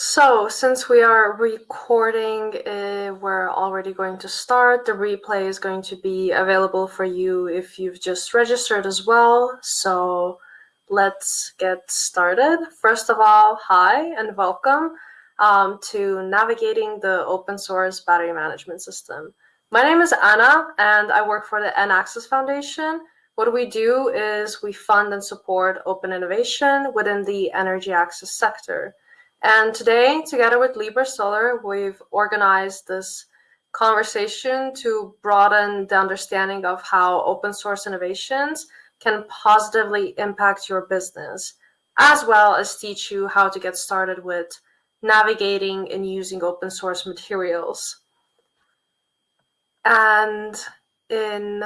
So, since we are recording, uh, we're already going to start. The replay is going to be available for you if you've just registered as well. So, let's get started. First of all, hi and welcome um, to navigating the open source battery management system. My name is Anna and I work for the EnAccess Foundation. What we do is we fund and support open innovation within the energy access sector. And today, together with Libre Solar, we've organized this conversation to broaden the understanding of how open source innovations can positively impact your business, as well as teach you how to get started with navigating and using open source materials. And in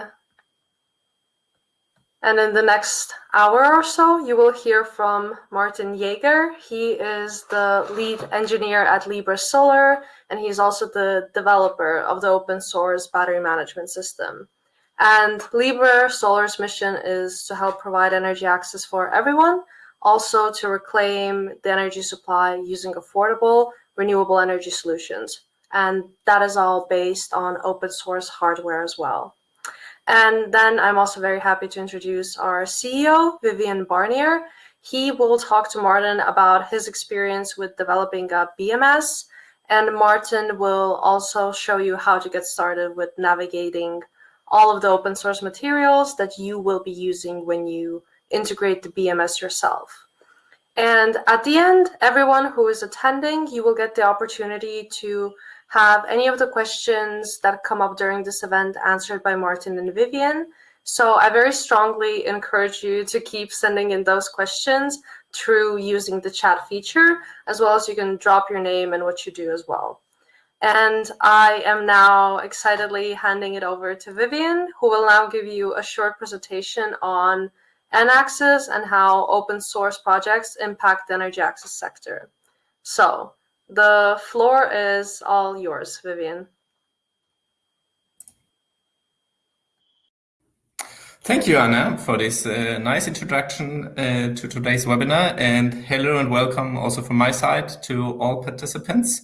and in the next hour or so, you will hear from Martin Jaeger. He is the lead engineer at Libre Solar, and he's also the developer of the open source battery management system. And Libre Solar's mission is to help provide energy access for everyone, also to reclaim the energy supply using affordable, renewable energy solutions. And that is all based on open source hardware as well. And then I'm also very happy to introduce our CEO, Vivian Barnier. He will talk to Martin about his experience with developing a BMS, and Martin will also show you how to get started with navigating all of the open source materials that you will be using when you integrate the BMS yourself. And at the end, everyone who is attending, you will get the opportunity to have any of the questions that come up during this event answered by Martin and Vivian. So I very strongly encourage you to keep sending in those questions through using the chat feature, as well as you can drop your name and what you do as well. And I am now excitedly handing it over to Vivian, who will now give you a short presentation on EnAccess and how open source projects impact the energy access sector. So the floor is all yours, Vivian. Thank you, Anna, for this uh, nice introduction uh, to today's webinar. And hello and welcome also from my side to all participants.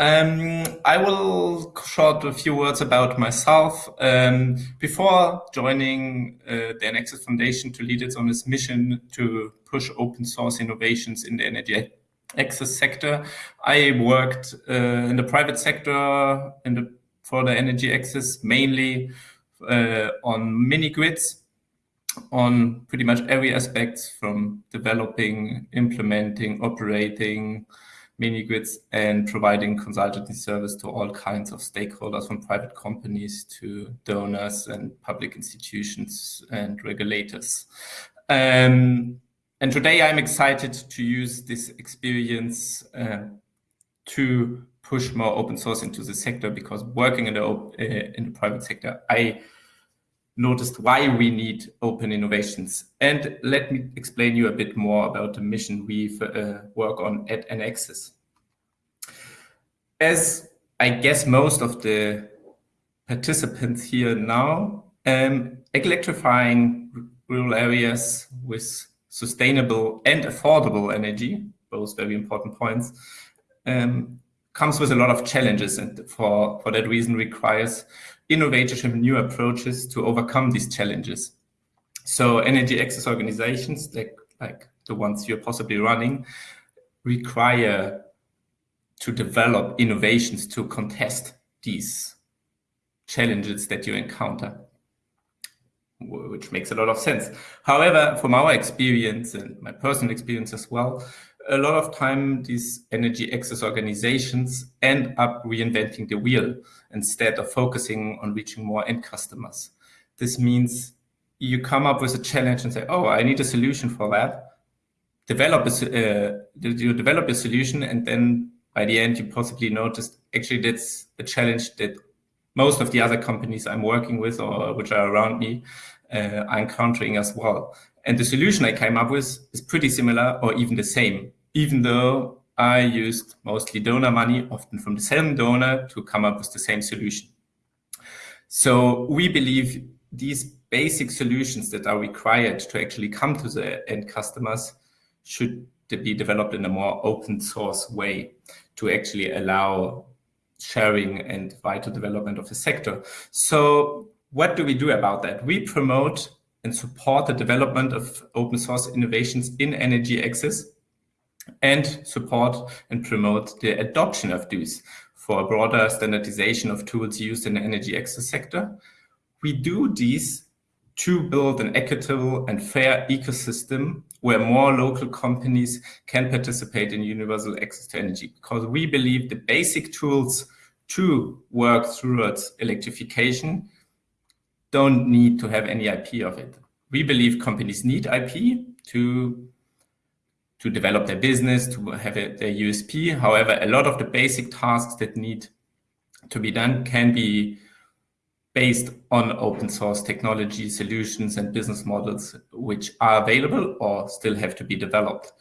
Um, I will short a few words about myself. Um, before joining uh, the EnAccess Foundation to lead its on its mission to push open source innovations in the energy access sector. I worked uh, in the private sector the, for the energy access, mainly uh, on mini grids, on pretty much every aspect from developing, implementing, operating mini grids and providing consultancy service to all kinds of stakeholders from private companies to donors and public institutions and regulators. Um, and today I'm excited to use this experience uh, to push more open source into the sector because working in the, uh, in the private sector, I noticed why we need open innovations. And let me explain you a bit more about the mission we uh, work on at EnAccess. As I guess most of the participants here now, um, electrifying rural areas with sustainable and affordable energy, both very important points, um, comes with a lot of challenges and for, for that reason requires innovative and new approaches to overcome these challenges. So energy access organizations like, like the ones you're possibly running require to develop innovations to contest these challenges that you encounter which makes a lot of sense. However, from our experience and my personal experience as well, a lot of time these energy access organizations end up reinventing the wheel instead of focusing on reaching more end customers. This means you come up with a challenge and say, oh, I need a solution for that. Develop a, uh, you develop a solution and then by the end you possibly noticed actually that's a challenge that most of the other companies I'm working with or which are around me uh, are encountering as well. And the solution I came up with is pretty similar or even the same, even though I used mostly donor money, often from the same donor, to come up with the same solution. So we believe these basic solutions that are required to actually come to the end customers should be developed in a more open source way to actually allow sharing and vital development of the sector. So what do we do about that? We promote and support the development of open source innovations in energy access and support and promote the adoption of these for a broader standardization of tools used in the energy access sector. We do these to build an equitable and fair ecosystem where more local companies can participate in universal access to energy because we believe the basic tools to work towards electrification don't need to have any IP of it. We believe companies need IP to to develop their business, to have a, their USP. However, a lot of the basic tasks that need to be done can be based on open source technology solutions and business models which are available or still have to be developed.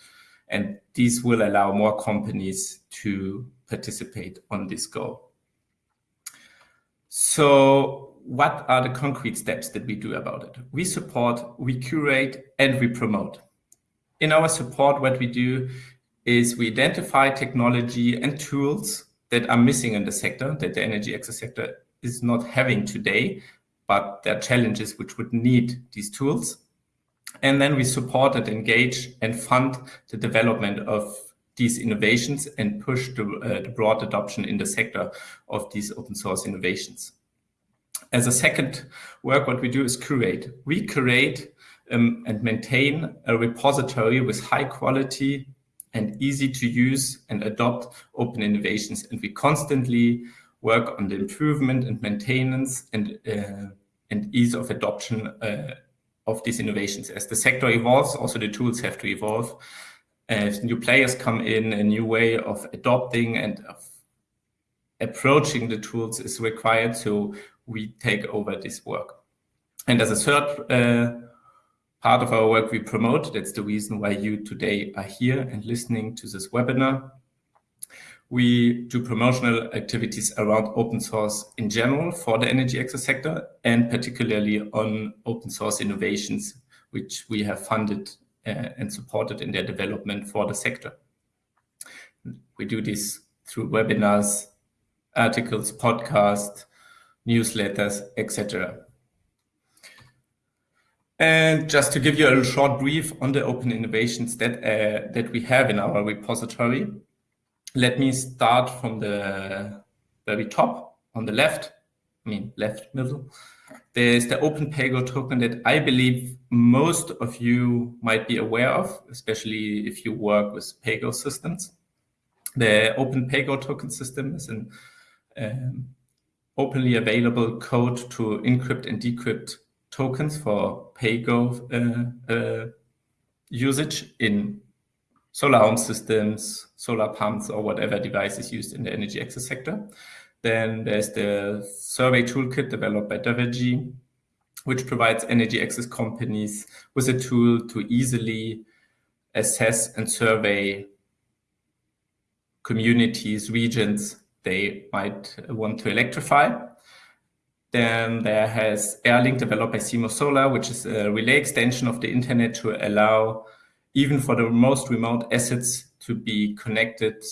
And these will allow more companies to participate on this goal. So what are the concrete steps that we do about it? We support, we curate, and we promote. In our support, what we do is we identify technology and tools that are missing in the sector, that the energy access sector is not having today, but there are challenges which would need these tools. And then we support and engage and fund the development of these innovations and push the, uh, the broad adoption in the sector of these open source innovations. As a second work, what we do is curate. We curate um, and maintain a repository with high quality and easy to use and adopt open innovations. And we constantly work on the improvement and maintenance and, uh, and ease of adoption uh, of these innovations. As the sector evolves, also the tools have to evolve. As new players come in, a new way of adopting and of approaching the tools is required. So we take over this work. And as a third uh, part of our work we promote, that's the reason why you today are here and listening to this webinar. We do promotional activities around open source in general for the energy access sector and particularly on open source innovations, which we have funded uh, and supported in their development for the sector. We do this through webinars, articles, podcasts, newsletters, etc. And just to give you a short brief on the open innovations that, uh, that we have in our repository, let me start from the very top on the left, I mean left middle. There's the Open PayGo token that I believe most of you might be aware of, especially if you work with PayGo systems. The Open PayGo token system is an um, openly available code to encrypt and decrypt tokens for PayGo uh, uh, usage in solar home systems, solar pumps, or whatever device is used in the energy access sector. Then there's the survey toolkit developed by Divergy, which provides energy access companies with a tool to easily assess and survey communities, regions they might want to electrify. Then there has Airlink developed by Simusolar, which is a relay extension of the internet to allow even for the most remote assets to be connected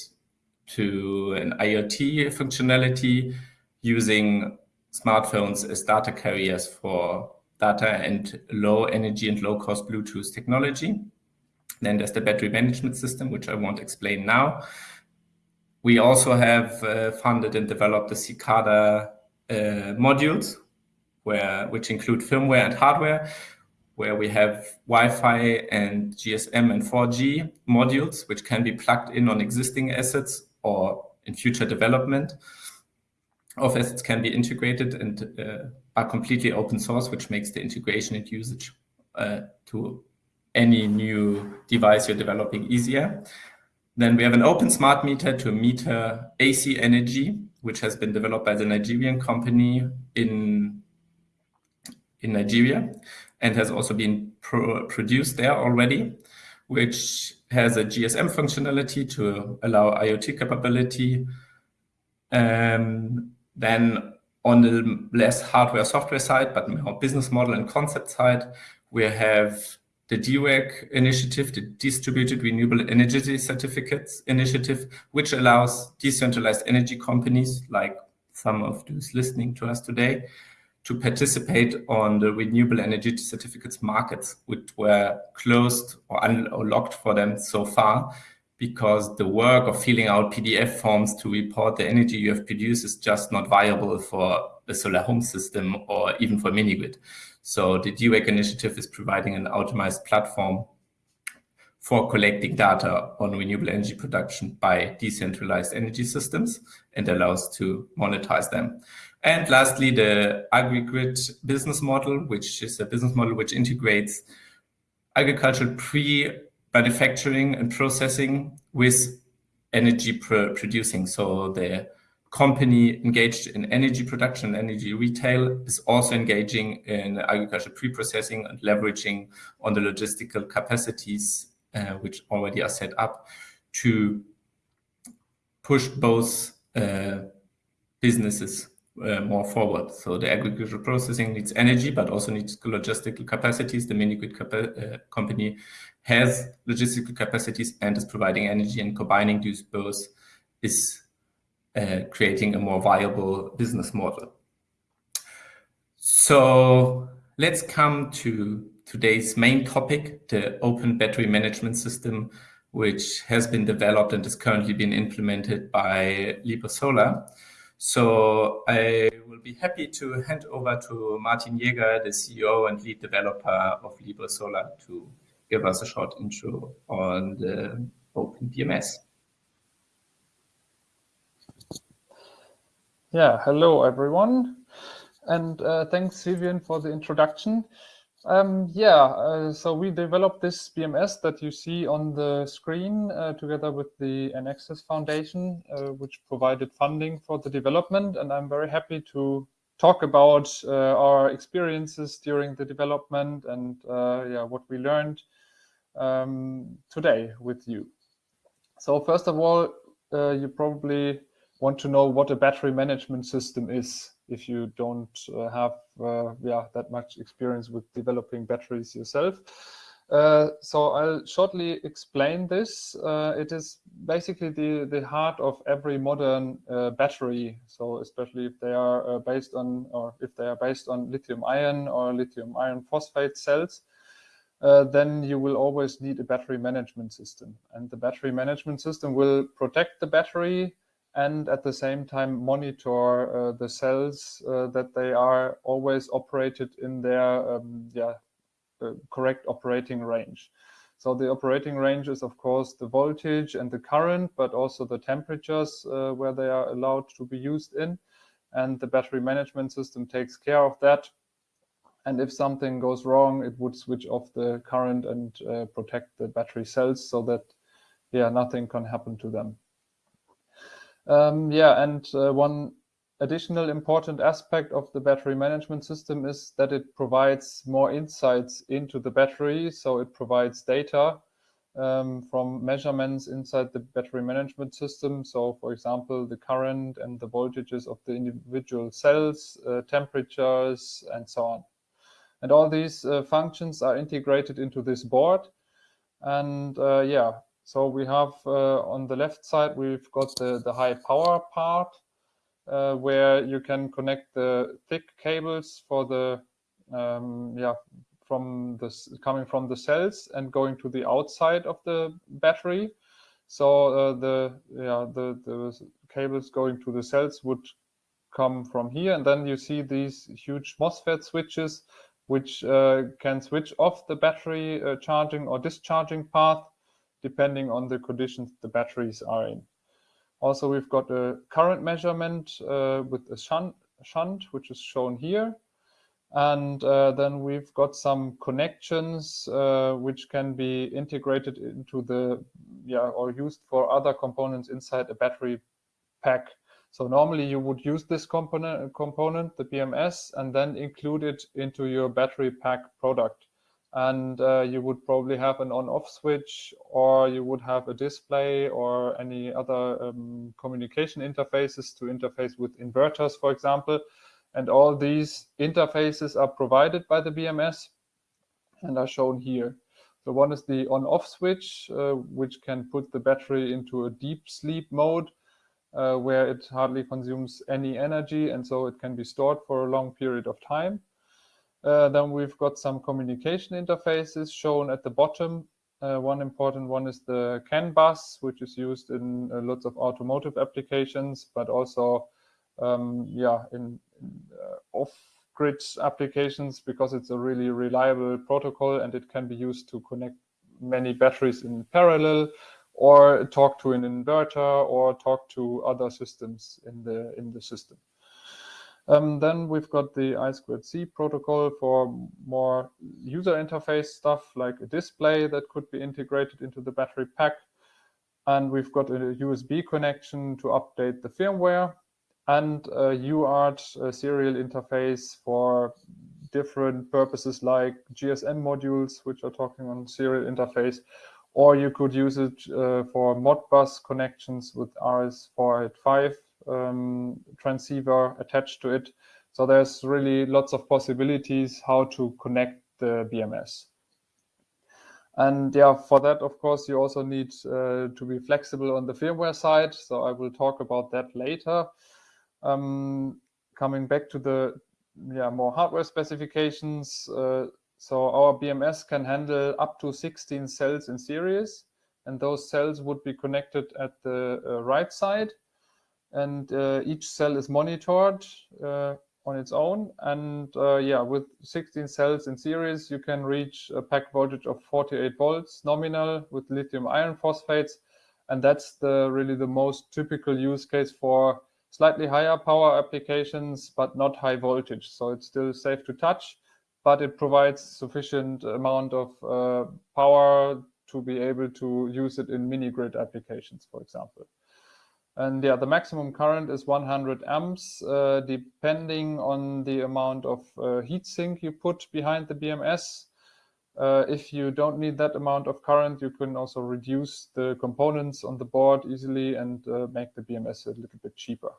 to an IoT functionality using smartphones as data carriers for data and low energy and low cost Bluetooth technology. Then there's the battery management system, which I won't explain now. We also have uh, funded and developed the Cicada modules, where which include firmware and hardware, where we have Wi-Fi and GSM and 4G modules, which can be plugged in on existing assets or in future development of assets can be integrated and uh, are completely open source, which makes the integration and usage uh, to any new device you're developing easier. Then we have an open smart meter to meter AC energy, which has been developed by the Nigerian company in, in Nigeria and has also been pro produced there already, which has a GSM functionality to allow IoT capability. Um, then on the less hardware software side, but more business model and concept side, we have the DREC initiative, the Distributed Renewable Energy Certificates initiative, which allows decentralized energy companies like some of those listening to us today to participate on the renewable energy certificates markets, which were closed or, or locked for them so far because the work of filling out PDF forms to report the energy you have produced is just not viable for a solar home system or even for mini-grid. So the DREC initiative is providing an optimized platform for collecting data on renewable energy production by decentralized energy systems and allows to monetize them. And lastly, the AgriGrid business model, which is a business model which integrates agricultural pre-manufacturing and processing with energy producing. So the company engaged in energy production, energy retail is also engaging in agricultural pre-processing and leveraging on the logistical capacities uh, which already are set up to push both uh, businesses uh, more forward. So the agricultural processing needs energy, but also needs logistical capacities. The mini-grid uh, company has logistical capacities and is providing energy and combining these both is uh, creating a more viable business model. So let's come to today's main topic, the open battery management system, which has been developed and is currently being implemented by Libre Solar. So I will be happy to hand over to Martin Jäger, the CEO and lead developer of Libre Solar, to give us a short intro on the Open BMS. Yeah, hello everyone. And uh, thanks, Vivian, for the introduction. Um, yeah, uh, so we developed this BMS that you see on the screen uh, together with the EnAccess Foundation, uh, which provided funding for the development. And I'm very happy to talk about uh, our experiences during the development and uh, yeah, what we learned um, today with you. So first of all, you probably want to know what a battery management system is if you don't uh, have uh, yeah that much experience with developing batteries yourself. Uh, so I'll shortly explain this. Uh, it is basically the, the heart of every modern uh, battery. So especially if they are uh, based on, or if they are based on lithium ion or lithium iron phosphate cells, then you will always need a battery management system. And the battery management system will protect the battery and at the same time monitor uh, the cells uh, that they are always operated in their um, yeah, uh, correct operating range. So the operating range is, of course, the voltage and the current, but also the temperatures uh, where they are allowed to be used in. And the battery management system takes care of that. And if something goes wrong, it would switch off the current and uh, protect the battery cells so that yeah, nothing can happen to them. Um, yeah, and uh, one additional important aspect of the battery management system is that it provides more insights into the battery. So it provides data um, from measurements inside the battery management system. So for example, the current and the voltages of the individual cells, uh, temperatures, and so on. And all these uh, functions are integrated into this board. And uh, yeah, so we have uh, on the left side, we've got the, the high power part uh, where you can connect the thick cables for the, um, yeah, from the, coming from the cells and going to the outside of the battery. So uh, the, yeah, the, the cables going to the cells would come from here. And then you see these huge MOSFET switches, which uh, can switch off the battery uh, charging or discharging path depending on the conditions the batteries are in. Also, we've got a current measurement uh, with a shunt, shunt, which is shown here. And uh, then we've got some connections uh, which can be integrated into the, yeah, or used for other components inside a battery pack. So normally you would use this component, component, the BMS, and then include it into your battery pack product and uh, you would probably have an on-off switch or you would have a display or any other um, communication interfaces to interface with inverters, for example. And all these interfaces are provided by the BMS and are shown here. So one is the on-off switch, uh, which can put the battery into a deep sleep mode, uh, where it hardly consumes any energy, and so it can be stored for a long period of time. Uh, then we've got some communication interfaces shown at the bottom. Uh, one important one is the CAN bus, which is used in uh, lots of automotive applications, but also um, yeah, in, in uh, off-grid applications because it's a really reliable protocol and it can be used to connect many batteries in parallel or talk to an inverter or talk to other systems in the in the system. Um, then we've got the I2C protocol for more user interface stuff like a display that could be integrated into the battery pack. And we've got a USB connection to update the firmware and a UART a serial interface for different purposes like GSM modules, which are talking on serial interface, or you could use it uh, for Modbus connections with RS485 um, transceiver attached to it. So there's really lots of possibilities how to connect the BMS. And yeah, for that, of course, you also need uh, to be flexible on the firmware side. So I will talk about that later. Um, coming back to the yeah more hardware specifications, uh, so our BMS can handle up to 16 cells in series, and those cells would be connected at the uh, right side, and uh, each cell is monitored uh, on its own. And uh, yeah, with 16 cells in series, you can reach a pack voltage of 48 volts nominal with lithium iron phosphates, and that's the really the most typical use case for slightly higher power applications, but not high voltage. So it's still safe to touch, but it provides sufficient amount of uh, power to be able to use it in mini grid applications, for example. And yeah, the maximum current is 100 amps, uh, depending on the amount of uh, heatsink you put behind the BMS. Uh, if you don't need that amount of current, you can also reduce the components on the board easily and uh, make the BMS a little bit cheaper.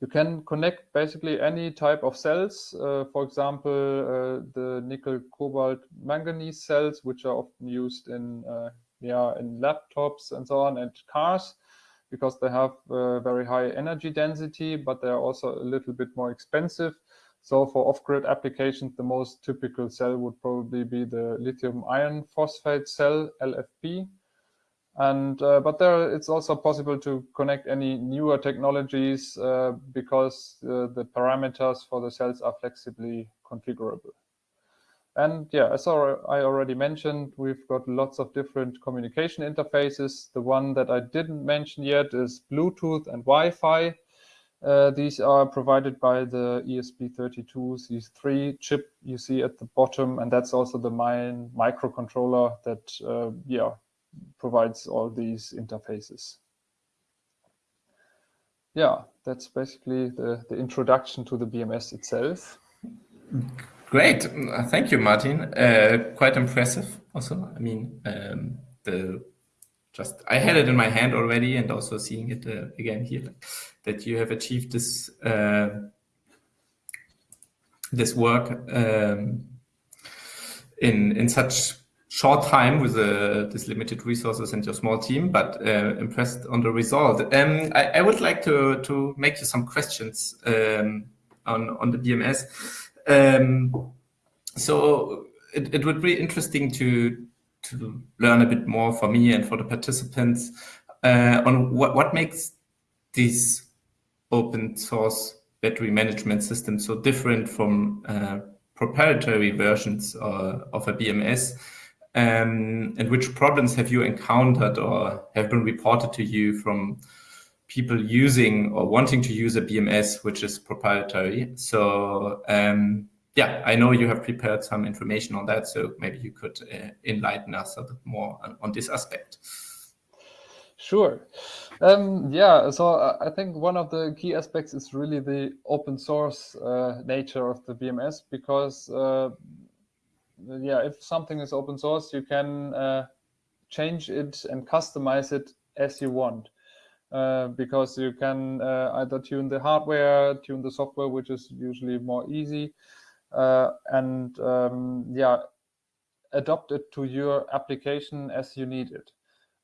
You can connect basically any type of cells, uh, for example, uh, the nickel, cobalt, manganese cells, which are often used in, uh, yeah, in laptops and so on, and cars, because they have uh, very high energy density, but they're also a little bit more expensive. So for off-grid applications, the most typical cell would probably be the lithium iron phosphate cell, LFP. And uh, but there, it's also possible to connect any newer technologies uh, because uh, the parameters for the cells are flexibly configurable. And yeah, as I already mentioned, we've got lots of different communication interfaces. The one that I didn't mention yet is Bluetooth and Wi-Fi. Uh, these are provided by the ESP32 C3 chip you see at the bottom, and that's also the main microcontroller that uh, yeah provides all these interfaces. Yeah, that's basically the, the introduction to the BMS itself. Great, thank you, Martin. Uh, quite impressive. Also, I mean, um, the just I had it in my hand already, and also seeing it uh, again here, that you have achieved this uh, this work um, in in such short time with uh, this limited resources and your small team, but uh, impressed on the result. Um, I, I, would like to to make you some questions um, on on the BMS. Um, so it, it would be interesting to to learn a bit more for me and for the participants uh, on what what makes these open source battery management systems so different from uh, proprietary versions uh, of a BMS um, and which problems have you encountered or have been reported to you from people using or wanting to use a BMS, which is proprietary? So um, yeah, I know you have prepared some information on that, so maybe you could uh, enlighten us a bit more on, on this aspect. Sure. Um, yeah, so uh, I think one of the key aspects is really the open source uh, nature of the BMS because uh, yeah, if something is open source, you can uh, change it and customize it as you want. Uh, because you can uh, either tune the hardware, tune the software, which is usually more easy. Uh, and um, yeah, adopt it to your application as you need it.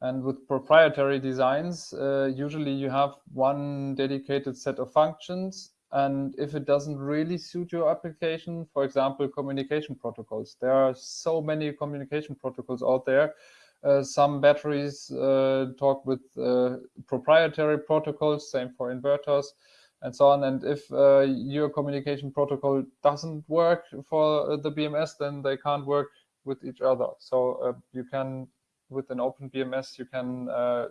And with proprietary designs, uh, usually you have one dedicated set of functions. And if it doesn't really suit your application, for example, communication protocols, there are so many communication protocols out there. Uh, some batteries uh, talk with uh, proprietary protocols, same for inverters and so on. And if uh, your communication protocol doesn't work for the BMS, then they can't work with each other. So uh, you can, with an open BMS, you can uh,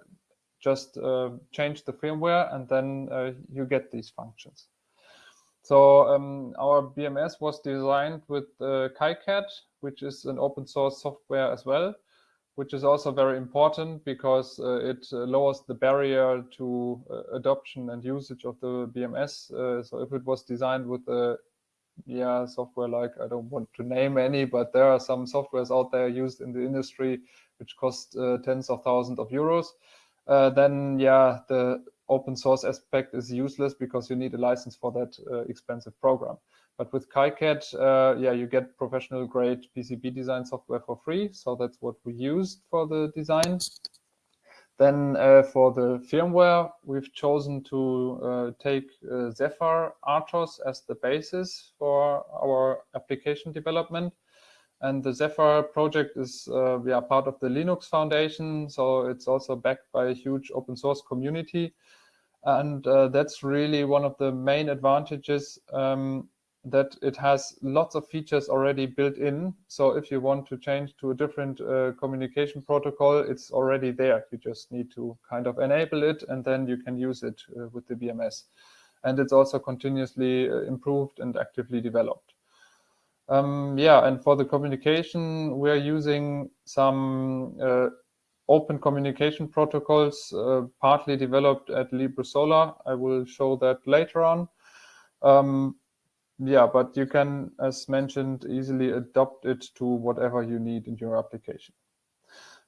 just change the firmware and then you get these functions. So um, our BMS was designed with KiCad, which is an open source software as well, which is also very important because uh, it lowers the barrier to adoption and usage of the BMS. so if it was designed with a yeah, software like I don't want to name any, but there are some softwares out there used in the industry which cost uh, tens of thousands of euros. Uh, then yeah, the open source aspect is useless because you need a license for that uh, expensive program. But with KiCad, uh, yeah, you get professional grade PCB design software for free. So that's what we used for the design. Then uh, for the firmware, we've chosen to uh, take uh, Zephyr RTOS as the basis for our application development. And the Zephyr project is uh, we are part of the Linux Foundation, so it's also backed by a huge open source community. And uh, that's really one of the main advantages um, that it has lots of features already built in. So if you want to change to a different uh, communication protocol, it's already there. You just need to kind of enable it and then you can use it uh, with the BMS. And it's also continuously uh, improved and actively developed. Um, yeah, and for the communication, we're using some uh, open communication protocols, uh, partly developed at LibreSolar. I will show that later on. Um, yeah, but you can, as mentioned, easily adopt it to whatever you need in your application.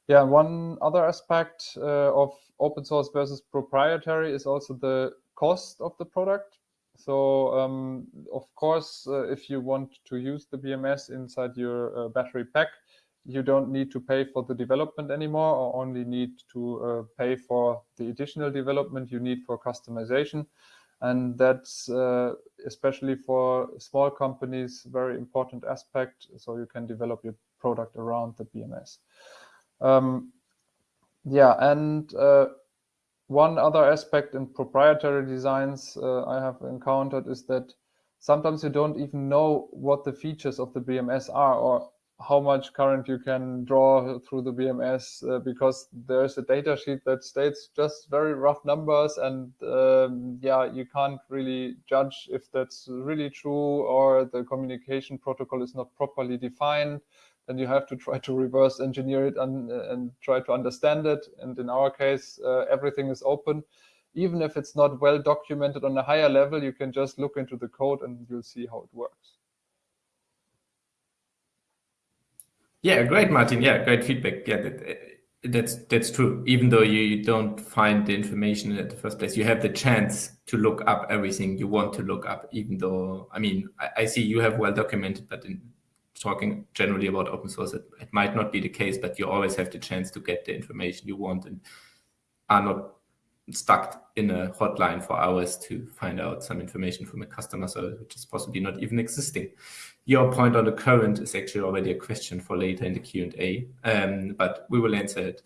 Yeah, one other aspect uh, of open source versus proprietary is also the cost of the product. So, um, of course, uh, if you want to use the BMS inside your uh, battery pack, you don't need to pay for the development anymore or only need to uh, pay for the additional development you need for customization and that's uh, especially for small companies very important aspect. So you can develop your product around the bms um, yeah and uh, one other aspect in proprietary designs uh, i have encountered is that sometimes you don't even know what the features of the bms are or how much current you can draw through the BMS uh, because there's a data sheet that states just very rough numbers and um, yeah, you can't really judge if that's really true or the communication protocol is not properly defined. Then you have to try to reverse engineer it and, and try to understand it. And in our case, uh, everything is open. Even if it's not well documented on a higher level, you can just look into the code and you'll see how it works. Yeah, great, Martin. Yeah, great feedback. Yeah, that, uh, that's that's true. Even though you don't find the information at the first place, you have the chance to look up everything you want to look up. Even though, I mean, I, I see you have well documented, but in talking generally about open source, it, it might not be the case. But you always have the chance to get the information you want and are not stuck in a hotline for hours to find out some information from a customer service, which is possibly not even existing. Your point on the current is actually already a question for later in the Q&A, um, but we will answer it.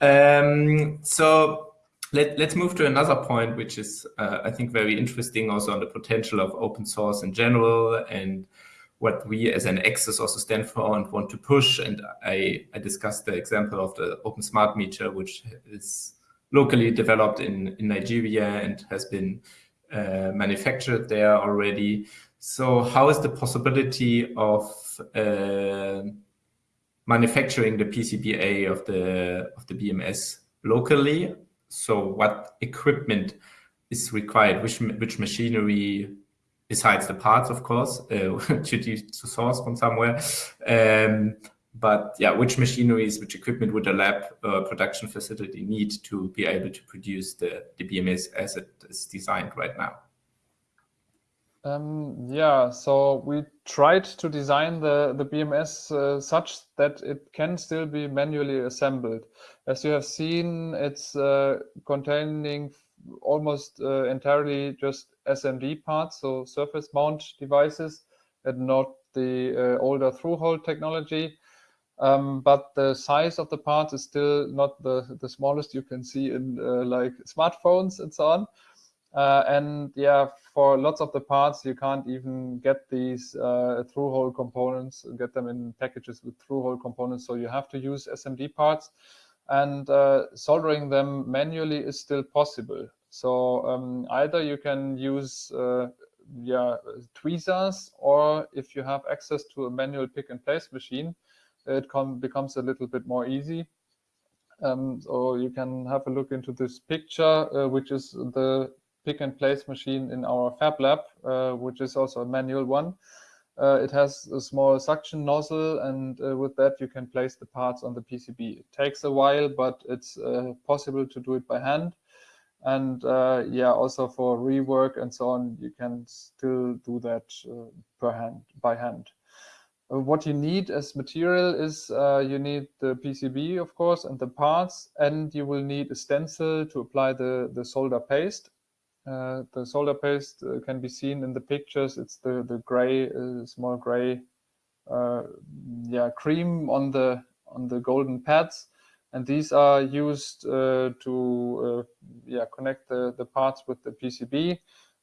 Um, so let, us move to another point, which is, uh, I think, very interesting also on the potential of open source in general and what we as EnAccess also stand for and want to push. And I, I discussed the example of the Open Smart Meter, which is locally developed in, in Nigeria and has been uh, manufactured there already. So how is the possibility of uh, manufacturing the PCBA of the of the BMS locally? So what equipment is required? Which which machinery, besides the parts, of course, uh, should you to source from somewhere? Um, but yeah, which machineries, which equipment would a lab uh, production facility need to be able to produce the, the BMS as it is designed right now? Um, yeah, so we tried to design the, the BMS uh, such that it can still be manually assembled. As you have seen, it's uh, containing almost uh, entirely just SMD parts, so surface mount devices, and not the uh, older through-hole technology. Um, but the size of the parts is still not the, the smallest you can see in uh, like smartphones and so on. Uh, and yeah, for lots of the parts, you can't even get these uh, through-hole components, get them in packages with through-hole components. So you have to use SMD parts and uh, soldering them manually is still possible. So um, either you can use uh, yeah, tweezers or if you have access to a manual pick and place machine, it becomes a little bit more easy. Um, so you can have a look into this picture, uh, which is the pick and place machine in our Fab Lab, uh, which is also a manual one. Uh, it has a small suction nozzle, and uh, with that you can place the parts on the PCB. It takes a while, but it's uh, possible to do it by hand. And uh, yeah, also for rework and so on, you can still do that uh, per hand by hand. what you need as material is you need the PCB, of course, and the parts, and you will need a stencil to apply the, the solder paste. Uh, the solder paste uh, can be seen in the pictures. It's the the gray, uh, small gray, yeah, cream on the on the golden pads, and these are used to yeah connect the the parts with the PCB.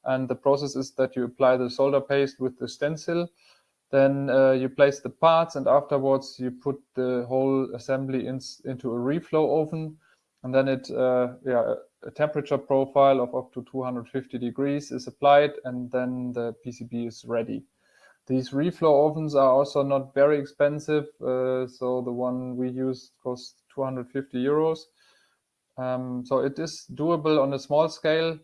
And the process is that you apply the solder paste with the stencil. Then uh, you place the parts and afterwards you put the whole assembly in, into a reflow oven and then it uh, yeah a temperature profile of up to 250 degrees is applied and then the PCB is ready. These reflow ovens are also not very expensive. Uh, so the one we use costs 250 euros. Um, so it is doable on a small scale.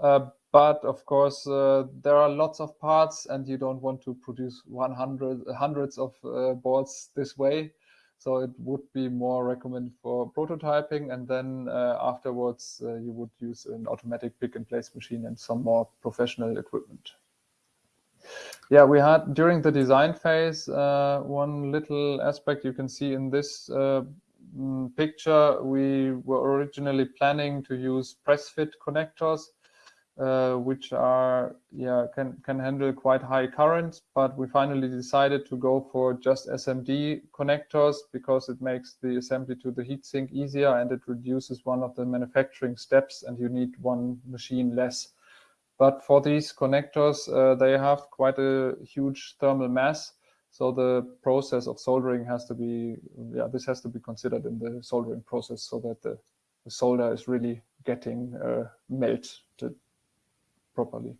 Uh, but of course, uh, there are lots of parts and you don't want to produce 100, hundreds of uh, boards this way. So it would be more recommended for prototyping, and then uh, afterwards uh, you would use an automatic pick and place machine and some more professional equipment. Yeah, we had during the design phase uh, one little aspect you can see in this uh, mm, picture. We were originally planning to use press fit connectors uh, which are yeah can can handle quite high currents but we finally decided to go for just smd connectors because it makes the assembly to the heatsink easier and it reduces one of the manufacturing steps and you need one machine less. But for these connectors uh, they have quite a huge thermal mass so the process of soldering has to be yeah this has to be considered in the soldering process so that the, the solder is really getting uh, melted properly.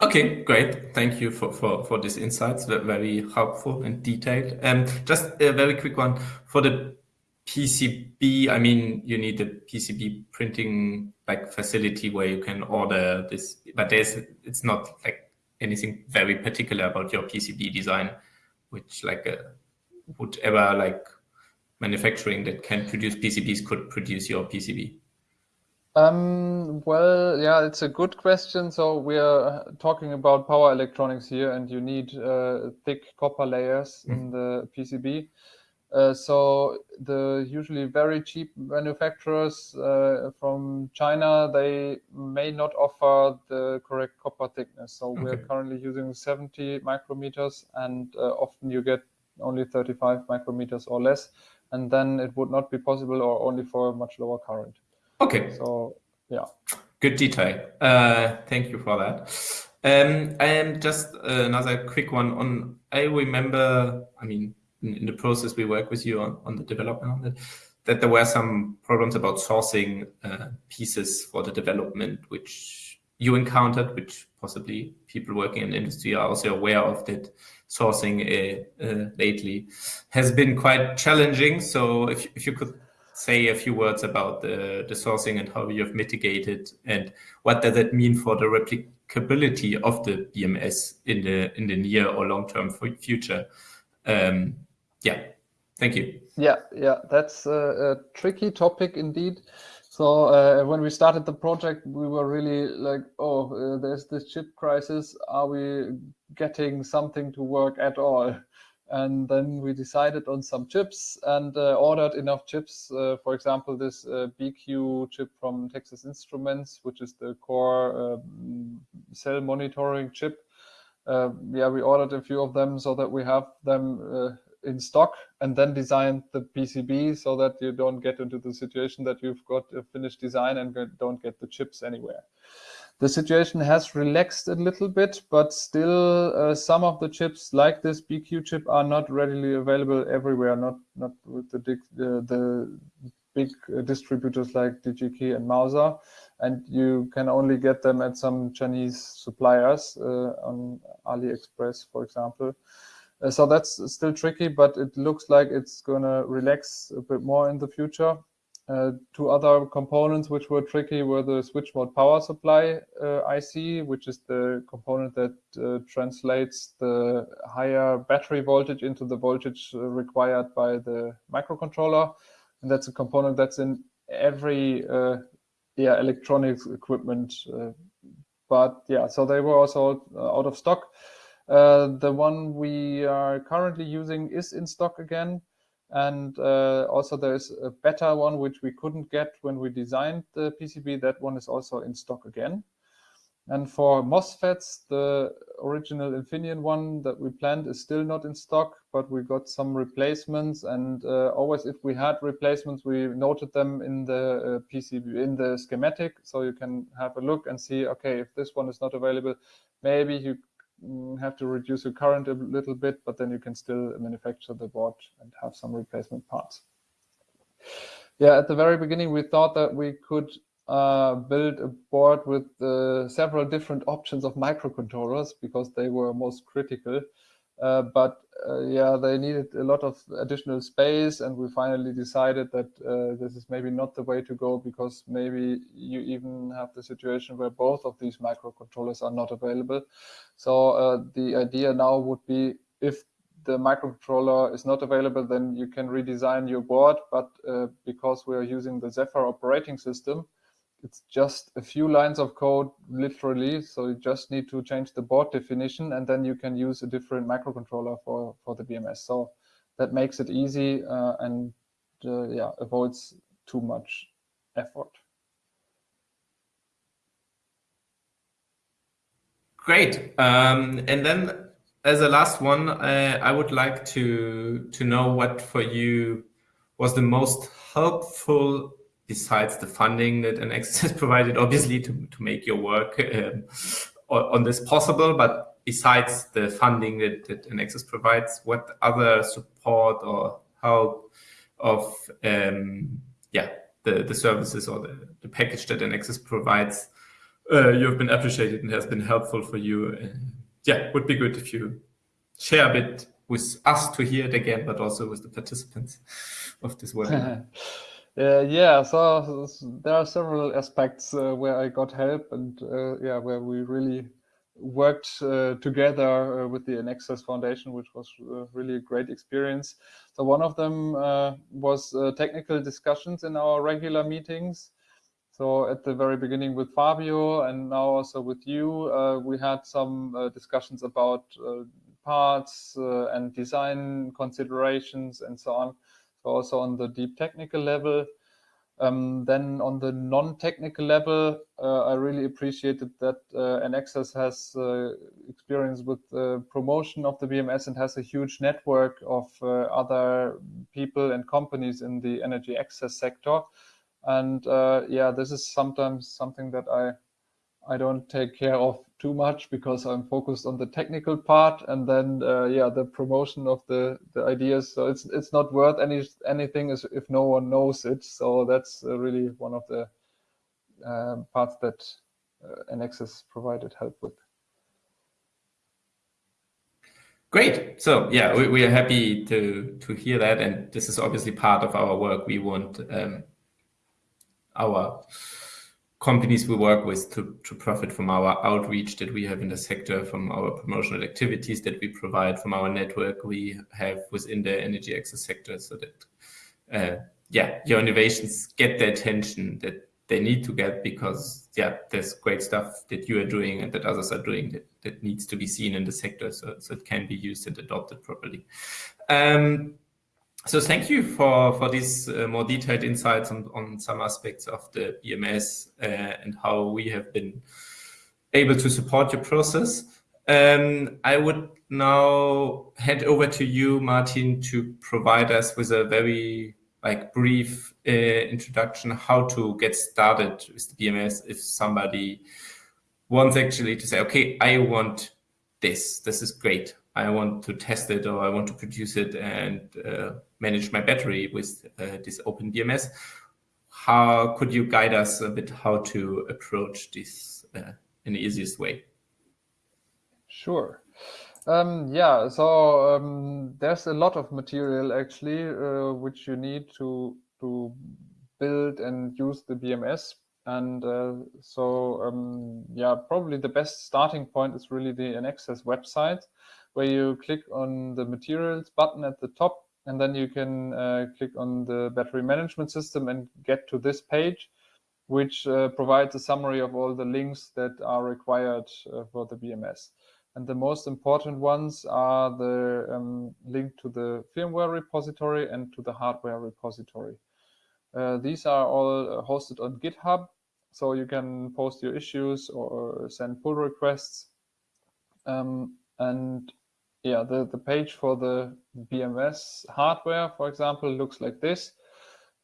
Okay, great. Thank you for, for, for these insights. Very helpful and detailed. Um, just a very quick one for the PCB. I mean, you need the PCB printing like facility where you can order this, but there's it's not like anything very particular about your PCB design, which like uh, whatever like manufacturing that can produce PCBs could produce your PCB. Um, well, yeah, it's a good question. So we are talking about power electronics here, and you need uh, thick copper layers mm. in the PCB. Uh, so the usually very cheap manufacturers uh, from China, they may not offer the correct copper thickness. So okay. we're currently using 70 micrometers, and uh, often you get only 35 micrometers or less, and then it would not be possible or only for a much lower current. Okay. So yeah. Good detail. Uh, thank you for that. Um, and just another quick one on, I remember, I mean, in, in, the process we work with you on, on the development of it, that there were some problems about sourcing uh, pieces for the development, which you encountered, which possibly people working in the industry are also aware of that sourcing uh, uh, lately has been quite challenging. So if, if you could say a few words about the, the sourcing and how you've mitigated and what does that mean for the replicability of the BMS in the in the near or long term future? Um, yeah, thank you. Yeah, yeah, that's a, a tricky topic indeed. So uh, when we started the project, we were really like, oh, uh, there's this chip crisis. Are we getting something to work at all? And then we decided on some chips and uh, ordered enough chips. Uh, for example, this uh, BQ chip from Texas Instruments, which is the core um, cell monitoring chip. Uh, yeah, we ordered a few of them so that we have them in stock and then designed the PCB so that you don't get into the situation that you've got a finished design and don't get the chips anywhere. The situation has relaxed a little bit, but still uh, some of the chips like this BQ chip are not readily available everywhere, not not with the, the, the big uh, distributors like DigiKey and Mouser, and you can only get them at some Chinese suppliers uh, on AliExpress, for example. Uh, so that's still tricky, but it looks like it's going to relax a bit more in the future. Uh, two other components which were tricky were the switch mode power supply uh, IC, which is the component that uh, translates the higher battery voltage into the voltage uh, required by the microcontroller. And that's a component that's in every uh, yeah electronics equipment. but yeah, so they were also out of stock. The one we are currently using is in stock again. And uh, also there's a better one, which we couldn't get when we designed the PCB. That one is also in stock again. And for MOSFETs, the original Infineon one that we planned is still not in stock, but we got some replacements. And uh, always, if we had replacements, we noted them in the uh, PCB in the schematic, so you can have a look and see. Okay, if this one is not available, maybe you have to reduce your current a little bit, but then you can still manufacture the board and have some replacement parts. Yeah, at the very beginning, we thought that we could uh, build a board with uh, several different options of microcontrollers because they were most critical. Uh, but uh, yeah, they needed a lot of additional space, and we finally decided that uh, this is maybe not the way to go because maybe you even have the situation where both of these microcontrollers are not available. So uh, the idea now would be if the microcontroller is not available, then you can redesign your board. But uh, because we are using the Zephyr operating system, it's just a few lines of code, literally. So you just need to change the board definition, and then you can use a different microcontroller for for the BMS. So that makes it easy uh, and uh, yeah avoids too much effort. Great. Um, and then as a last one, uh, I would like to to know what for you was the most helpful besides the funding that EnAccess has provided, obviously, to, to make your work um, on this possible, but besides the funding that, that provides, what other support or help of um, yeah the, the services or the, the package that EnAccess provides uh, you have been appreciated and has been helpful for you. Uh, yeah, would be good if you share a bit with us to hear it again, but also with the participants of this webinar. Uh, yeah, so there are several aspects uh, where I got help and uh, yeah, where we really worked uh, together uh, with the EnAccess Foundation, which was uh, really a great experience. So one of them was technical discussions in our regular meetings. So at the very beginning with Fabio and now also with you, we had some discussions about parts and design considerations and so on also on the deep technical level. Um, then on the non-technical level, uh, I really appreciated that uh, EnAccess has uh, experience with uh, promotion of the BMS and has a huge network of uh, other people and companies in the energy access sector. And uh, yeah, this is sometimes something that I I don't take care of too much because I'm focused on the technical part and then uh, yeah the promotion of the the ideas. So it's it's not worth any anything if no one knows it. So that's uh, really one of the uh, parts that uh, EnAccess provided help with. Great. So yeah, we, we are happy to to hear that, and this is obviously part of our work. We want um, our companies we work with to, to profit from our outreach that we have in the sector, from our promotional activities that we provide, from our network we have within the energy access sector, so that uh, yeah, your innovations get the attention that they need to get because yeah, there's great stuff that you are doing and that others are doing that, that needs to be seen in the sector so, so it can be used and adopted properly. Um, so thank you for, for these uh, more detailed insights on, on some aspects of the BMS uh, and how we have been able to support your process. Um, I would now hand over to you, Martin, to provide us with a very like brief uh, introduction how to get started with the BMS if somebody wants actually to say, okay, I want this. This is great. I want to test it or I want to produce it and uh, manage my battery with uh, this open BMS. How could you guide us a bit how to approach this uh, in the easiest way? Sure. Um, yeah, so um, there's a lot of material actually uh, which you need to to build and use the BMS. And uh, so, um, yeah, probably the best starting point is really the EnAccess website, where you click on the materials button at the top, and then you can uh, click on the battery management system and get to this page, which uh, provides a summary of all the links that are required uh, for the BMS. And the most important ones are the um, link to the firmware repository and to the hardware repository. Uh, these are all uh, hosted on GitHub, so you can post your issues or send pull requests. Um, and yeah, the, the page for the BMS hardware, for example, looks like this.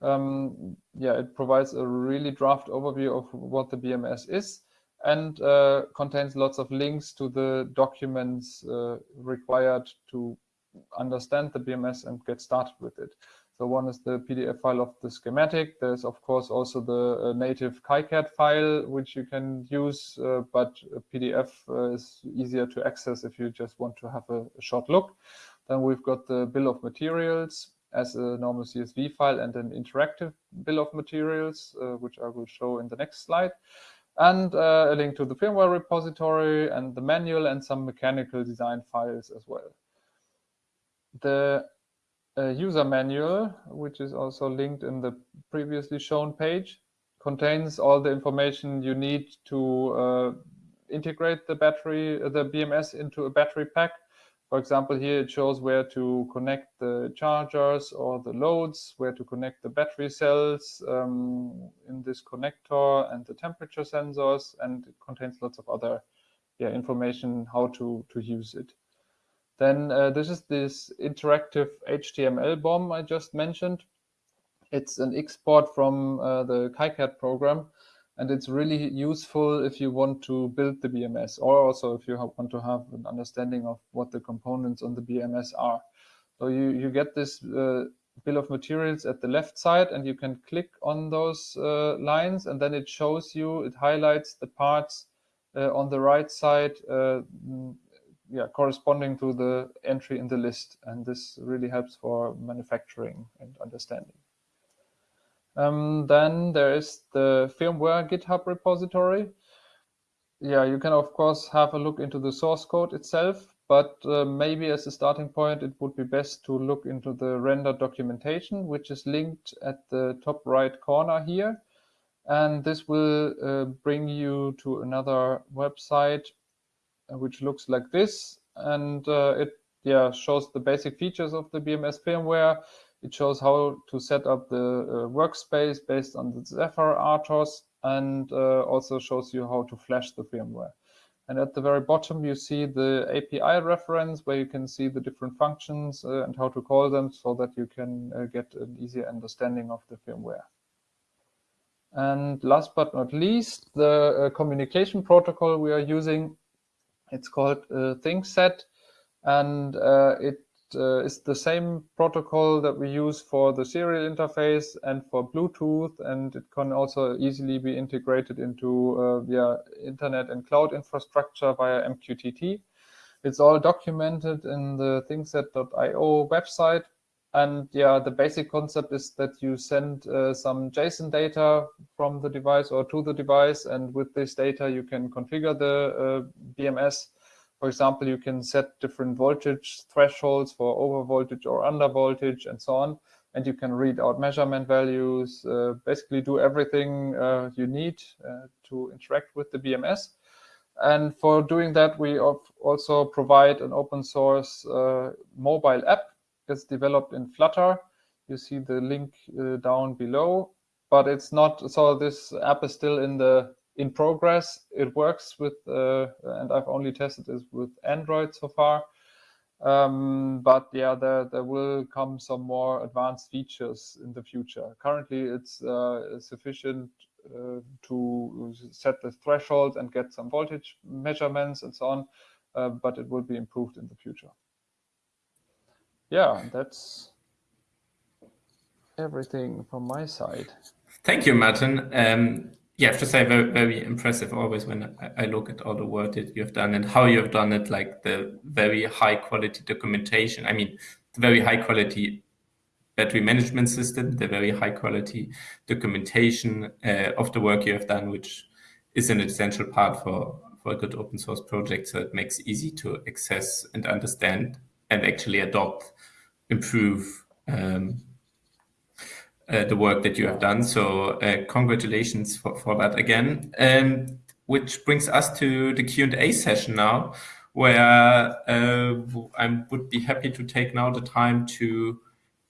Um, yeah, it provides a really draft overview of what the BMS is and uh, contains lots of links to the documents uh, required to understand the BMS and get started with it. So one is the PDF file of the schematic. There's of course also the uh, native KiCad file, which you can use, uh, but PDF uh, is easier to access if you just want to have a, a short look. Then we've got the bill of materials as a normal CSV file and an interactive bill of materials, uh, which I will show in the next slide and uh, a link to the firmware repository and the manual and some mechanical design files as well. The user manual, which is also linked in the previously shown page, contains all the information you need to uh, integrate the battery, the BMS into a battery pack for example, here it shows where to connect the chargers or the loads, where to connect the battery cells um, in this connector and the temperature sensors, and it contains lots of other yeah, information how to, to use it. Then uh, this is this interactive HTML BOM I just mentioned. It's an export from uh, the KiCad program and it's really useful if you want to build the BMS or also if you want to have an understanding of what the components on the BMS are. So you, you get this uh, bill of materials at the left side and you can click on those uh, lines and then it shows you, it highlights the parts uh, on the right side uh, yeah, corresponding to the entry in the list. And this really helps for manufacturing and understanding. Um, then there is the firmware GitHub repository. Yeah, you can of course have a look into the source code itself, but uh, maybe as a starting point, it would be best to look into the render documentation, which is linked at the top right corner here. And this will uh, bring you to another website, which looks like this. And uh, it yeah shows the basic features of the BMS firmware. It shows how to set up the uh, workspace based on the Zephyr RTOS and uh, also shows you how to flash the firmware. And at the very bottom, you see the API reference where you can see the different functions uh, and how to call them so that you can uh, get an easier understanding of the firmware. And last but not least, the uh, communication protocol we are using, it's called uh, ThingSet, and uh, it uh, is the same protocol that we use for the serial interface and for Bluetooth, and it can also easily be integrated into uh, via internet and cloud infrastructure via MQTT. It's all documented in the thingset.io website. And yeah, the basic concept is that you send uh, some JSON data from the device or to the device, and with this data you can configure the uh, BMS for example, you can set different voltage thresholds for over voltage or under voltage and so on. and you can read out measurement values, uh, basically do everything uh, you need uh, to interact with the BMS. And for doing that, we also provide an open source uh, mobile app. It's developed in Flutter. You see the link uh, down below, but it's not, so this app is still in the in progress. It works with, uh, and I've only tested this with Android so far. Um, but yeah, there, there will come some more advanced features in the future. Currently, it's uh, sufficient uh, to set the threshold and get some voltage measurements and so on, uh, but it will be improved in the future. Yeah, that's everything from my side. Thank you, Martin. Um, have to say, very, very impressive always when I, look at all the work that you have done and how you have done it, like the very high quality documentation. I mean, the very high quality battery management system, the very high quality documentation uh, of the work you have done, which is an essential part for, for a good open source project. So it makes easy to access and understand and actually adopt, improve um, uh, the work that you have done. So uh, congratulations for, for that again. Um, which brings us to the Q&A session now, where uh, I would be happy to take now the time to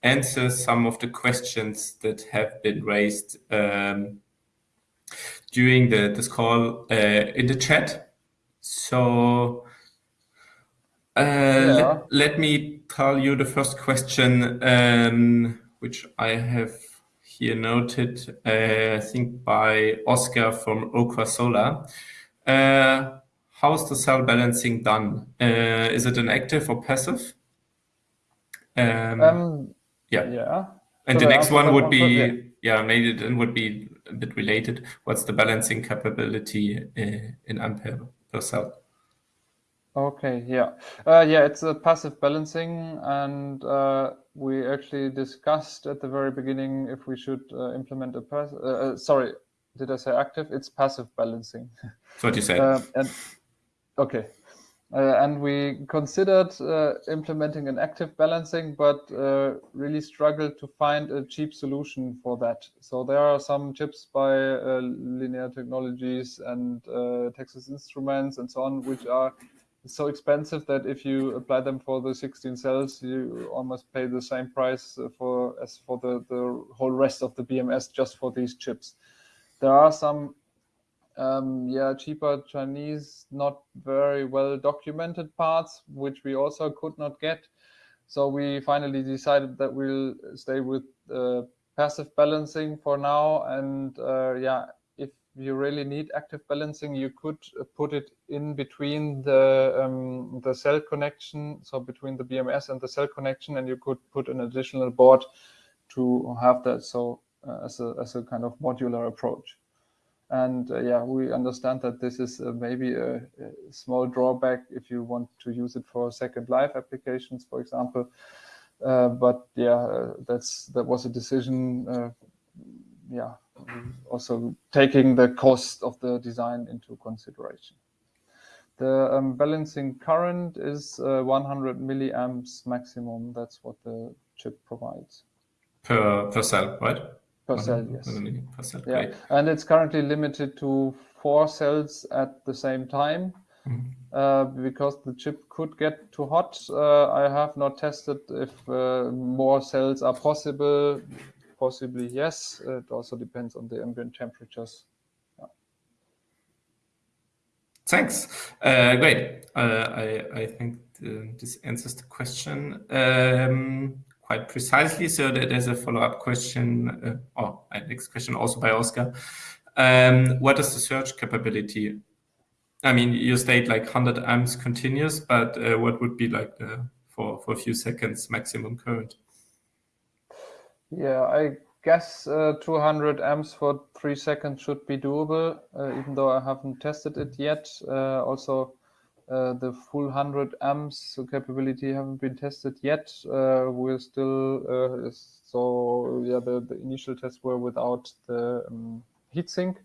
answer some of the questions that have been raised um, during the, this call uh, in the chat. So yeah. let, let, me tell you the first question, um, which I have here noted, uh, I think by Oscar from Okra Solar. Uh, how is the cell balancing done? Uh, is it an active or passive? Um, um, yeah. Yeah. And so the next one would be, yeah, maybe then would be a bit related. What's the balancing capability uh, in ampere per cell? Okay, yeah. Uh, yeah, it's a passive balancing and uh, we actually discussed at the very beginning if we should uh, implement a pass uh, uh, sorry, did I say active? It's passive balancing. That's what you said. Uh, and, okay. Uh, and we considered uh, implementing an active balancing, but really struggled to find a cheap solution for that. So there are some chips by Linear Technologies and Texas Instruments and so on, which are so expensive that if you apply them for the 16 cells, you almost pay the same price for as for the, the whole rest of the BMS just for these chips. There are some um, yeah, cheaper Chinese, not very well documented parts, which we also could not get. So we finally decided that we'll stay with uh, passive balancing for now. And uh, yeah, you really need active balancing, you could uh, put it in between the um, the cell connection, so between the BMS and the cell connection, and you could put an additional board to have that so uh, as a as a kind of modular approach. And uh, yeah, we understand that this is uh, maybe a, a, small drawback if you want to use it for second life applications, for example. Uh, but yeah, uh, that's that was a decision. yeah, also taking the cost of the design into consideration. The um, balancing current is uh, 100 milliamps maximum. That's what the chip provides. Per, per cell, right? Per cell, yes. Per cell, yeah. Great. And it's currently limited to four cells at the same time. Mm -hmm. uh, because the chip could get too hot. Uh, I have not tested if uh, more cells are possible possibly yes. It also depends on the ambient temperatures. Yeah. Thanks. Uh, great. Uh, I, I think uh, this answers the question um, quite precisely. So there's a follow-up question, uh, oh, next question also by Oscar. Um, what is the surge capability? I mean, you state like 100 amps continuous, but uh, what would be like the, for, for a few seconds maximum current? Yeah, I guess uh, 200 amps for three seconds should be doable, uh, even though I haven't tested it yet. Uh, also, uh, the full 100 amps capability haven't been tested yet. Uh, we're still, uh, so yeah, the, the initial tests were without the um, heatsink.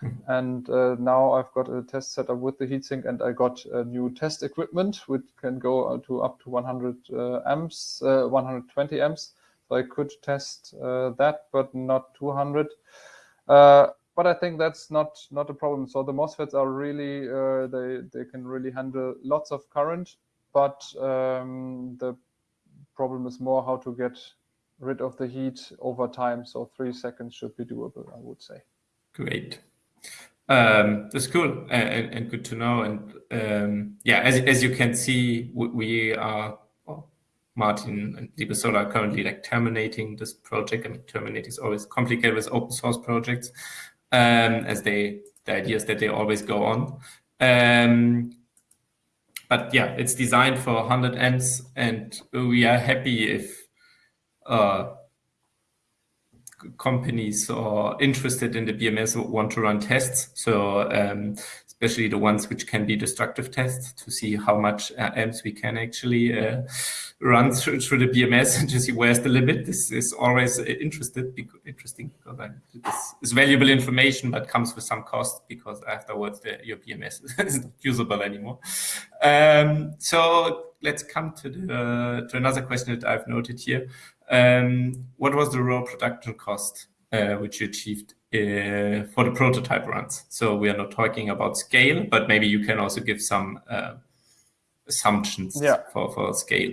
Hmm. And now I've got a test setup with the heatsink and I got a new test equipment, which can go to up to 100 amps, 120 amps I could test uh, that, but not 200. Uh, but I think that's not not a problem. So the MOSFETs are really uh, they they can really handle lots of current, but um, the problem is more how to get rid of the heat over time. So three seconds should be doable, I would say. Great. Um, that's cool and, and, good to know. And um, yeah, as, as you can see, we are, Martin and Libre Solar are currently like terminating this project. I mean, terminating is always complicated with open source projects, um, as they, the ideas that they always go on. Um, but yeah, it's designed for 100 amps and we are happy if uh, companies or interested in the BMS want to run tests. So um, especially the ones which can be destructive tests to see how much uh, amps we can actually uh, run through, through the BMS and to see where's the limit. This is always interested, interesting because I, this is valuable information, but comes with some cost because afterwards the, your BMS is not usable anymore. Um, so let's come to, the, uh, to another question that I've noted here. Um, what was the raw production cost uh, which you achieved uh, for the prototype runs? So we are not talking about scale, but maybe you can also give some uh, assumptions yeah. for, for scale.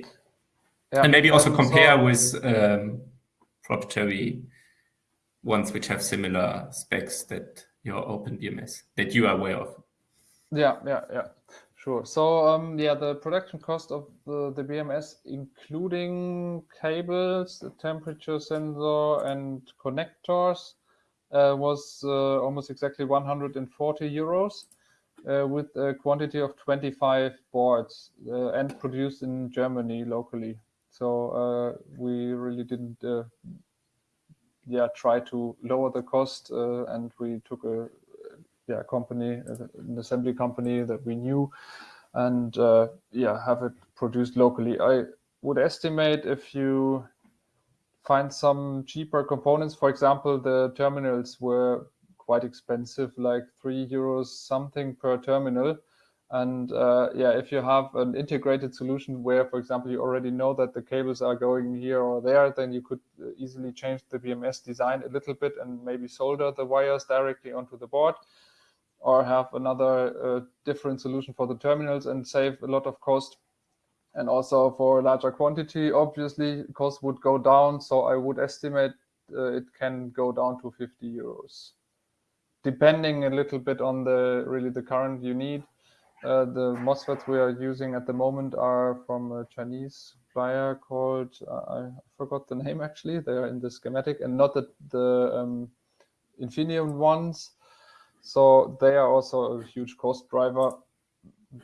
Yeah. And maybe also compare so, with um, proprietary ones which have similar specs that your open BMS that you are aware of. Yeah, yeah, yeah. Sure. So um, yeah, the production cost of the, the BMS, including cables, the temperature sensor, and connectors, was uh, almost exactly 140 euros, uh, with a quantity of 25 boards, uh, and produced in Germany locally. So uh, we really didn't, uh, yeah, try to lower the cost, and we took a yeah company, an assembly company that we knew, and uh, yeah, have it produced locally. I would estimate if you find some cheaper components, for example, the terminals were quite expensive, like three euros something per terminal. And uh, yeah, if you have an integrated solution where, for example, you already know that the cables are going here or there, then you could uh, easily change the BMS design a little bit and maybe solder the wires directly onto the board or have another uh, different solution for the terminals and save a lot of cost. And also for a larger quantity, obviously cost would go down. So I would estimate uh, it can go down to 50 euros, depending a little bit on the really the current you need. Uh, the MOSFETs we are using at the moment are from a Chinese supplier called, uh, I forgot the name actually, they are in the schematic and not the, the um, Infineon ones. So they are also a huge cost driver.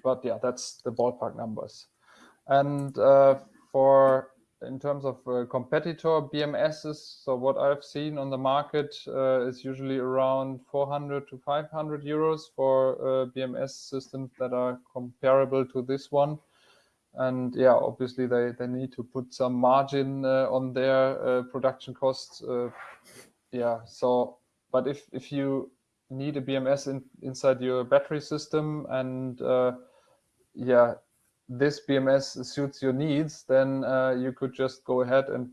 But yeah, that's the ballpark numbers. And uh, for in terms of uh, competitor BMSs, so what I've seen on the market uh, is usually around 400 to 500 euros for uh, BMS systems that are comparable to this one. And yeah, obviously they, they need to put some margin uh, on their uh, production costs. yeah, so, but if, if you need a BMS in, inside your battery system and yeah, this BMS suits your needs, then uh, you could just go ahead and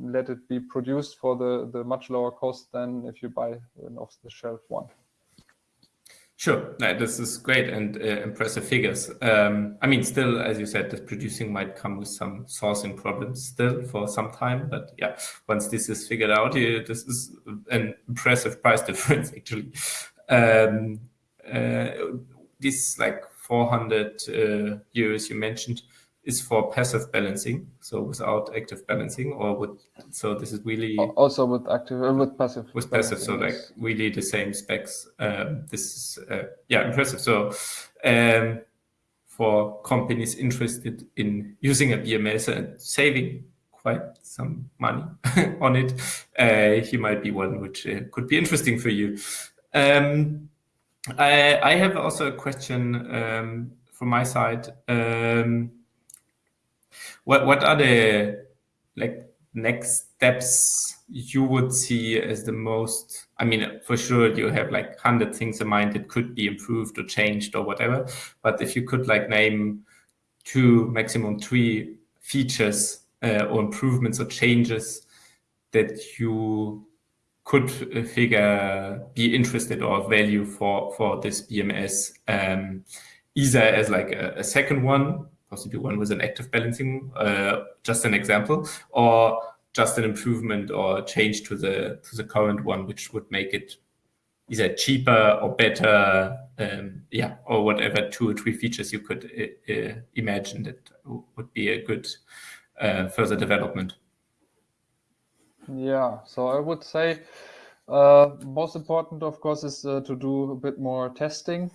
let it be produced for the, the much lower cost than if you buy an off-the-shelf one. Sure, no, this is great and uh, impressive figures. Um, I mean, still, as you said, the producing might come with some sourcing problems still for some time. But yeah, once this is figured out, this is an impressive price difference actually. Um, uh, this like 400 uh, euros you mentioned is for passive balancing, so without active balancing, or would so this is really also with active uh, with passive with passive, so like really the same specs. Um, this is uh, yeah impressive. So um, for companies interested in using a BMS and saving quite some money on it, uh, he might be one which uh, could be interesting for you. Um, I, I have also a question um, from my side. Um, what what are the like next steps you would see as the most i mean for sure you have like 100 things in mind that could be improved or changed or whatever but if you could like name two maximum three features uh, or improvements or changes that you could figure be interested or value for for this BMS um, either as like a, a, second one, possibly one with an active balancing, uh, just an example, or just an improvement or change to the to the current one, which would make it either cheaper or better, um, yeah, or whatever two or three features you could uh, uh, imagine that would be a good uh, further development. Yeah, so I would say uh, most important, of course, is uh, to do a bit more testing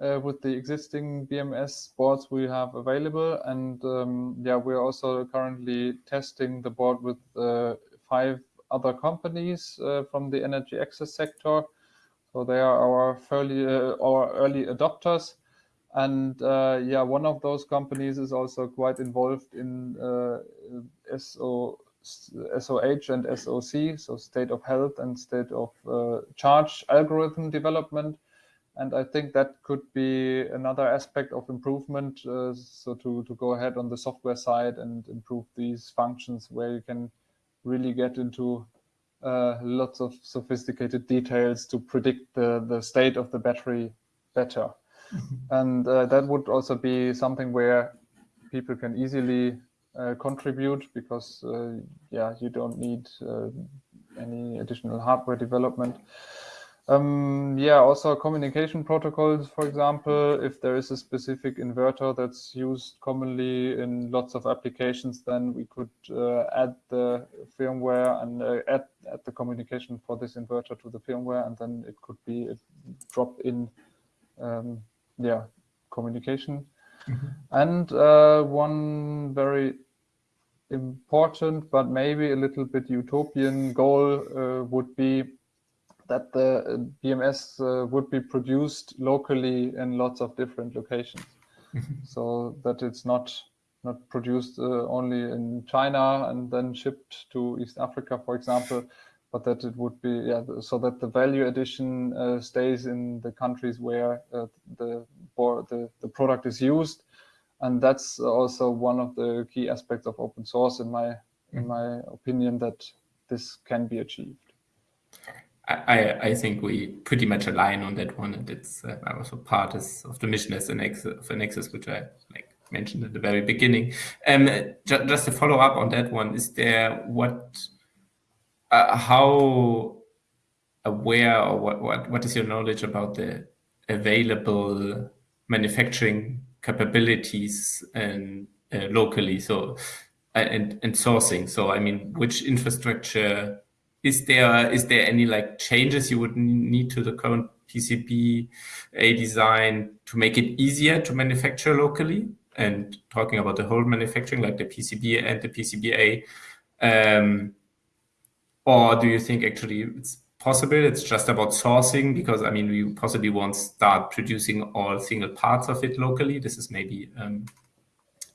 uh, with the existing BMS boards we have available. And um, yeah, we're also currently testing the board with uh, five other companies uh, from the energy access sector. So they are our early, uh, our early adopters. And yeah, one of those companies is also quite involved in SO SOH and SOC, so state of health and state of uh, charge algorithm development. And I think that could be another aspect of improvement. Uh, so to, to go ahead on the software side and improve these functions where you can really get into uh, lots of sophisticated details to predict the, the state of the battery better. Mm -hmm. And uh, that would also be something where people can easily uh, contribute because uh, yeah you don't need uh, any additional hardware development. Um, yeah also communication protocols for example if there is a specific inverter that's used commonly in lots of applications then we could uh, add the firmware and uh, add, add the communication for this inverter to the firmware and then it could be a drop-in um, yeah communication Mm -hmm. And uh, one very important, but maybe a little bit utopian goal uh, would be that the BMS uh, would be produced locally in lots of different locations. Mm-hmm. so that it's not not produced uh, only in China and then shipped to East Africa, for example, but that it would be yeah, so that the value addition uh, stays in the countries where uh, the, the the product is used, and that's also one of the key aspects of open source, in my in my opinion, that this can be achieved. I, I think we pretty much align on that one, and it's uh, also part of the mission as an of EnAccess, which I like mentioned at the very beginning. Um, just, just to follow up on that one, is there what uh, how aware or what, what, what is your knowledge about the available manufacturing capabilities and uh, locally? So uh, and, and sourcing. So i mean which infrastructure is there is there any like changes you would need to the current pcb a design to make it easier to manufacture locally? And talking about the whole manufacturing like the pcb and the pcba um, or do you think actually it's possible? It's just about sourcing because I mean, we possibly won't start producing all single parts of it locally. This is maybe, um,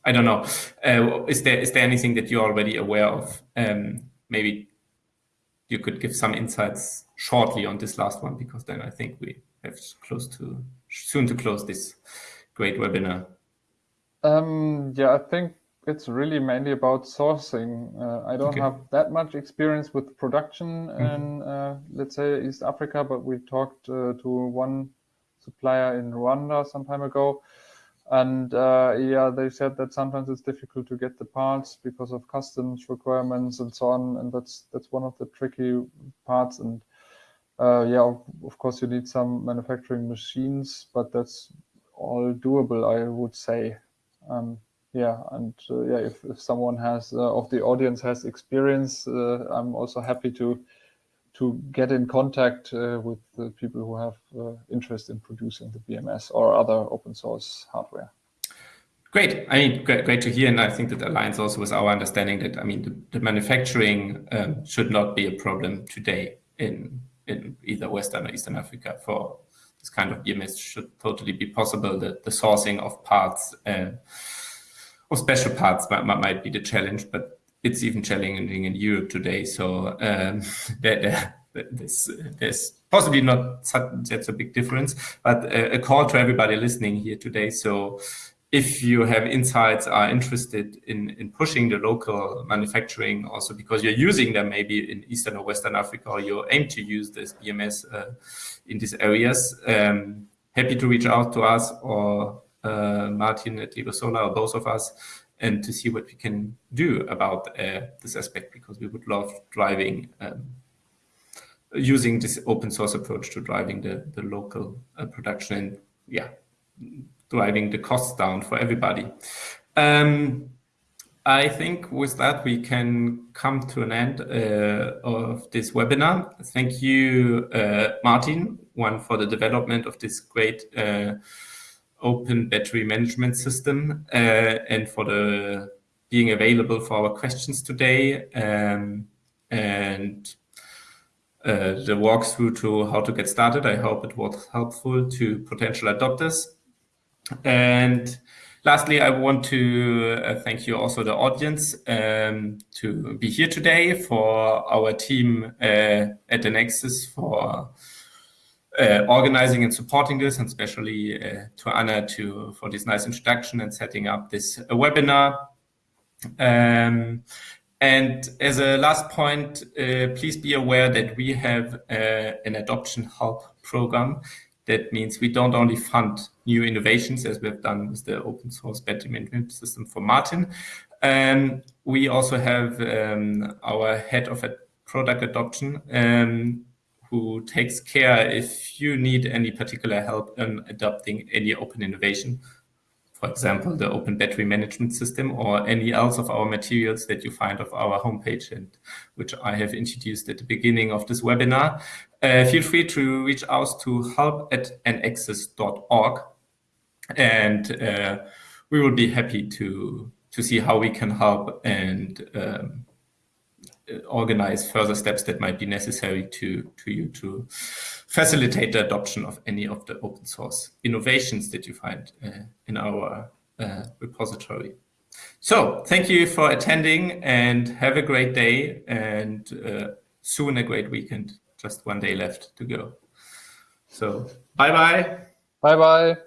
I don't know. Uh, is there is there anything that you're already aware of? Um, maybe you could give some insights shortly on this last one because then I think we have close to soon to close this great webinar. Um, yeah, I think it's really mainly about sourcing. Uh, I don't okay. have that much experience with production mm -hmm. in, uh, let's say, East Africa, but we talked uh, to one supplier in Rwanda some time ago. And uh, yeah, they said that sometimes it's difficult to get the parts because of customs requirements and so on. And that's that's one of the tricky parts. And uh, yeah, of, of course, you need some manufacturing machines, but that's all doable, I would say. Um, yeah and uh, yeah if, if someone has uh, of the audience has experience uh, i'm also happy to to get in contact with the people who have interest in producing the bms or other open source hardware. Great. I mean great, great to hear and i think that aligns also with our understanding that i mean the, the manufacturing um, should not be a problem today in in either western or eastern africa for this kind of bms should totally be possible the, the sourcing of parts uh, or special parts might, might be the challenge, but it's even challenging in Europe today. So um, there, there's, there's, possibly not such, a big difference, but a, a, call to everybody listening here today. So if you have insights, are interested in, in pushing the local manufacturing also because you're using them maybe in Eastern or Western Africa or you aim to use this BMS uh, in these areas, um, happy to reach out to us or Martin at LibreSolar or both of us and to see what we can do about uh, this aspect because we would love driving um, using this open source approach to driving the, the local uh, production and yeah driving the costs down for everybody. Um, I think with that, we can come to an end uh, of this webinar. Thank you, uh, Martin, one for the development of this great uh, open battery management system uh, and for the being available for our questions today um, and uh, the walkthrough to how to get started. I hope it was helpful to potential adopters. And lastly, I want to uh, thank you also the audience um, to be here today for our team uh, at the EnAccess for uh, organizing and supporting this, and especially uh, to Anna to for this nice introduction and setting up this uh, webinar. Um, and as a last point, uh, please be aware that we have an adoption help program that means we don't only fund new innovations as we have done with the open source battery management system for Martin. Um, we also have um, our head of product adoption um, who takes care if you need any particular help in adopting any open innovation for example, the open battery management system or any else of our materials that you find of our homepage and which I have introduced at the beginning of this webinar. Uh, feel free to reach out to help at enaccess.org and uh, we will be happy to, to see how we can help and um, organize further steps that might be necessary to, to you to facilitate the adoption of any of the open source innovations that you find uh, in our uh, repository. So thank you for attending and have a great day and uh, soon a great weekend. Just one day left to go. So bye-bye. Bye-bye.